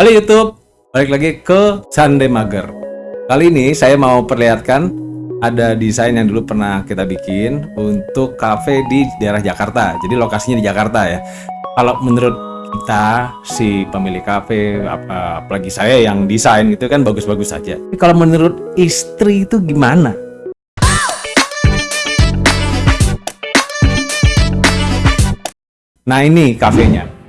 Halo YouTube, balik lagi ke Sunday Mager. Kali ini saya mau perlihatkan ada desain yang dulu pernah kita bikin untuk cafe di daerah Jakarta. Jadi lokasinya di Jakarta ya. Kalau menurut kita si pemilik cafe, apa, apalagi saya yang desain itu kan bagus-bagus saja. Tapi kalau menurut istri itu gimana? Nah ini kafenya.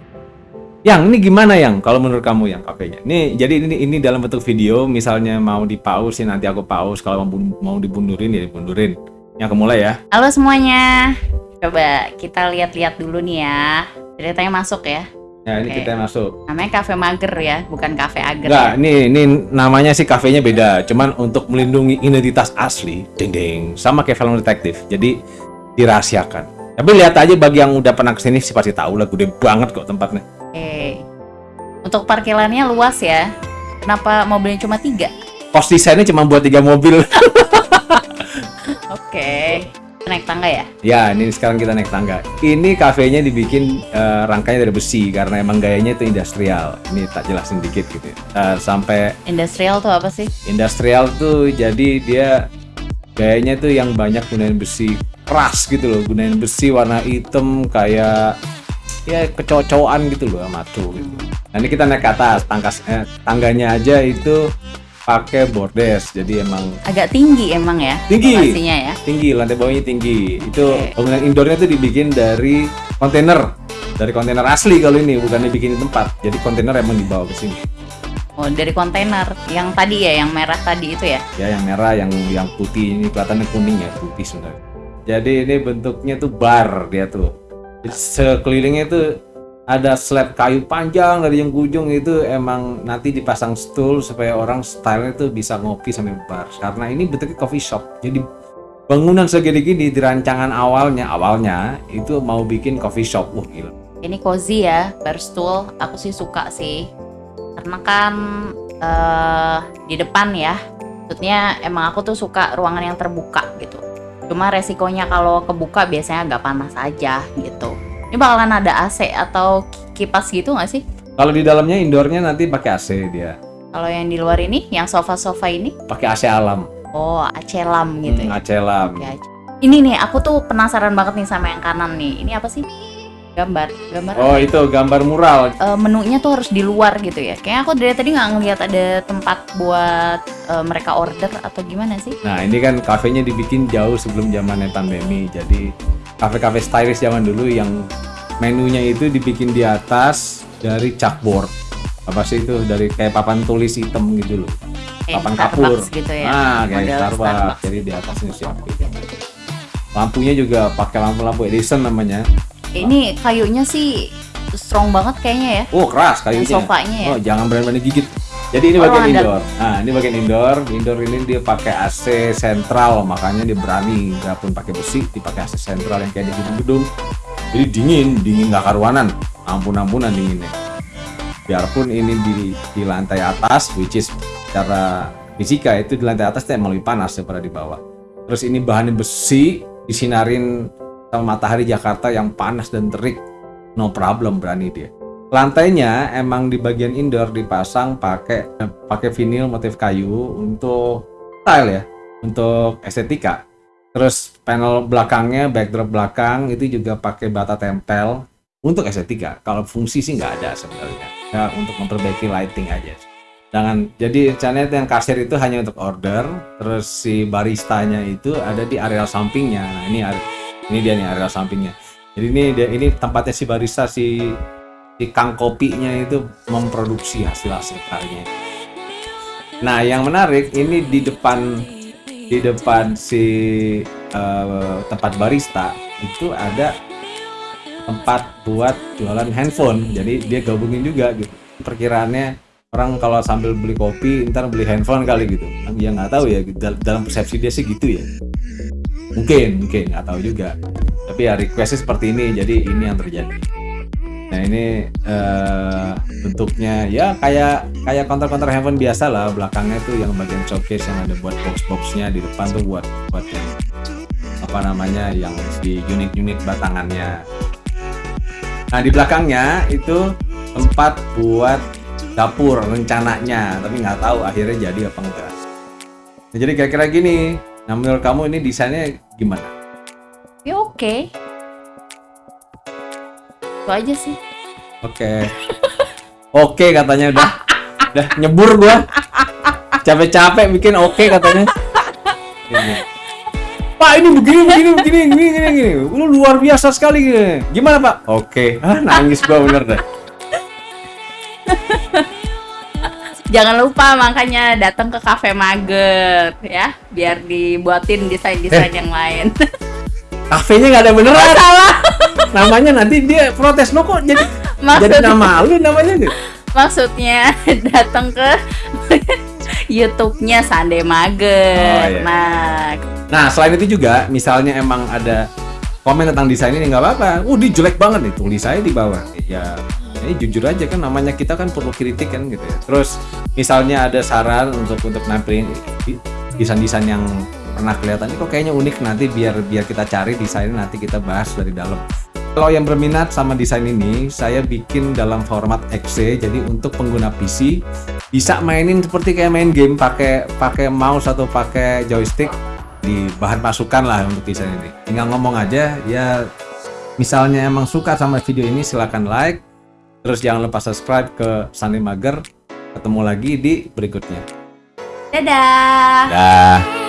Yang ini gimana yang kalau menurut kamu yang kafenya? Ini jadi ini ini dalam bentuk video misalnya mau dipause nanti aku pause kalau mau, mau dibundurin ya dibundurin. Yang kemulai ya. Halo semuanya. Coba kita lihat-lihat dulu nih ya. Ceritanya masuk ya. Ya ini Oke. kita masuk. Namanya Cafe Mager ya, bukan Cafe Ager Enggak, ya. ini ini namanya sih kafenya beda. Cuman untuk melindungi identitas asli, ding ding, sama kayak film detektif. Jadi dirahasiakan. Tapi lihat aja bagi yang udah pernah ke sini sih pasti tahu lah, gede banget kok tempatnya. Oke. Untuk parkirannya luas ya. Kenapa mobilnya cuma tiga? Pos desainnya cuma buat tiga mobil. Oke. Naik tangga ya? Ya, ini sekarang kita naik tangga. Ini kafenya dibikin eh, rangkanya dari besi karena emang gayanya itu industrial. Ini tak jelasin dikit gitu. ya. Eh, sampai Industrial tuh apa sih? industrial tuh jadi dia gayanya tuh yang banyak gunain besi keras gitu loh, gunain besi warna hitam kayak ya kecocokan gitu loh sama tuh gitu. Nah, ini kita naik ke atas, tangkas eh, tangganya aja itu pakai bordes. Jadi emang Agak tinggi emang ya? Tinggi. Lokasinya ya. tinggi lantai bawahnya tinggi itu Oke. bangunan indoornya tuh dibikin dari kontainer dari kontainer asli kalau ini bukan dibikin di tempat jadi kontainer emang dibawa ke sini Oh, dari kontainer. Yang tadi ya, yang merah tadi itu ya. ya yang merah yang yang putih ini kelihatannya kuning ya putih sebenarnya jadi ini bentuknya tuh bar dia tuh sekelilingnya tuh ada slab kayu panjang dari yang ujung itu emang nanti dipasang stool supaya orang stylenya tuh bisa ngopi sambil bar karena ini bentuknya coffee shop jadi bangunan segede gini di rancangan awalnya awalnya itu mau bikin coffee shop wah gila Ini cozy ya, bar stool. Aku sih suka sih. Karena kan eh di depan ya. Maksudnya emang aku tuh suka ruangan yang terbuka gitu. Cuma resikonya kalau kebuka biasanya agak panas aja gitu. Ini bakalan ada AC atau kipas gitu nggak sih? kalau di dalamnya indoornya nanti pakai AC dia Kalau yang di luar ini, yang sofa-sofa ini, pakai AC alam oh AC lam gitu Hmm, ya. AC alam AC. Ini nih, aku tuh penasaran banget nih sama yang kanan nih. Ini apa sih? Gambar, gambar. oh itu gambar mural eh, menunya tuh harus di luar gitu ya. Kayaknya aku dari tadi nggak ngeliat ada tempat buat eh, mereka order atau gimana sih? Nah ini kan kafenya dibikin jauh sebelum zamannya pandemi. Jadi kafe-kafe stylish zaman dulu yang menunya itu dibikin di atas dari chalkboard. Apa sih itu dari kayak papan tulis hitam gitu loh. Kayak Papan kapur. Starbucks gitu ya. Nah kayak model Starbucks. Jadi di atasnya siapa gitu. Lampunya juga pakai lampu-lampu Edison namanya. Ini kayunya sih strong banget kayaknya ya. Oh keras kayunya. Sofanya ya. Oh jangan berani-berani gigit. Jadi ini bagian indoor. Nah ini bagian indoor. Indoor ini dia pakai AC sentral, makanya dia berani. Nggak pun pakai besi, dipakai AC sentral yang kayak di gedung-gedung. Jadi dingin, dingin nggak karuanan. Ampun-ampunan dinginnya. Biarpun ini di, di lantai atas, which is secara fisika itu di lantai atas emang lebih panas daripada di bawah. Terus ini bahannya besi, disinarin sama matahari Jakarta yang panas dan terik. No problem berani dia lantainya emang di bagian indoor dipasang pakai pakai vinil motif kayu untuk style ya untuk estetika. Terus panel belakangnya backdrop belakang itu juga pakai bata tempel untuk estetika. Kalau fungsi sih nggak ada sebenarnya. Ya untuk memperbaiki lighting aja. Jangan jadi itu yang kasir itu hanya untuk order terus si baristanya itu ada di area sampingnya. Nah ini ini dia nih area sampingnya. Jadi ini dia ini tempatnya si barista si si kang kopinya itu memproduksi hasil-hasil. Nah, yang menarik ini di depan di depan si eh, tempat barista itu ada tempat buat jualan handphone. Jadi dia gabungin juga gitu. Perkiraannya orang kalau sambil beli kopi ntar beli handphone kali gitu. Ya nggak tahu ya dal- dalam persepsi dia sih gitu ya. Mungkin, mungkin nggak tahu juga. Tapi ya requestnya seperti ini, jadi ini yang terjadi. Nah ini eh, bentuknya ya kayak kayak counter-counter handphone biasa lah belakangnya tuh yang bagian showcase yang ada buat box-boxnya di depan tuh buat buat yang apa namanya yang di unit-unit batangannya. Nah di belakangnya itu tempat buat dapur rencananya tapi nggak tahu akhirnya jadi apa enggak nah, jadi kira-kira gini nah menurut kamu ini desainnya gimana Ya oke. Itu aja sih. oke. Oke katanya udah. Udah nyebur gua. Capek-capek bikin oke katanya. Gini. Pak ini begini begini begini begini begini begini lu luar biasa sekali gini. gimana pak? Oke. Ah, nangis gua bener deh Jangan lupa makanya datang ke Cafe Mager ya, biar dibuatin desain-desain yang lain. kafenya nggak ada beneran Salah. namanya nanti dia protes lo kok jadi Maksud- jadi nama lu namanya gitu Maksudnya datang ke YouTube-nya Sande Mager. Oh, iya. Nah, nah selain itu juga misalnya emang ada komen tentang desain ini nggak apa-apa uh dia jelek banget nih tulis saya di bawah ya ini jujur aja kan namanya kita kan perlu kritik kan gitu ya terus misalnya ada saran untuk untuk nampilin desain-desain yang pernah kelihatan ini kok kayaknya unik nanti biar biar kita cari desainnya nanti kita bahas dari dalam. Kalau yang berminat sama desain ini saya bikin dalam format XC jadi untuk pengguna PC bisa mainin seperti kayak main game pakai pakai mouse atau pakai joystick di bahan masukan lah untuk desain ini. Tinggal ngomong aja ya misalnya emang suka sama video ini silahkan like. Terus jangan lupa subscribe ke Sandi Mager. Ketemu lagi di berikutnya. Dadah. dah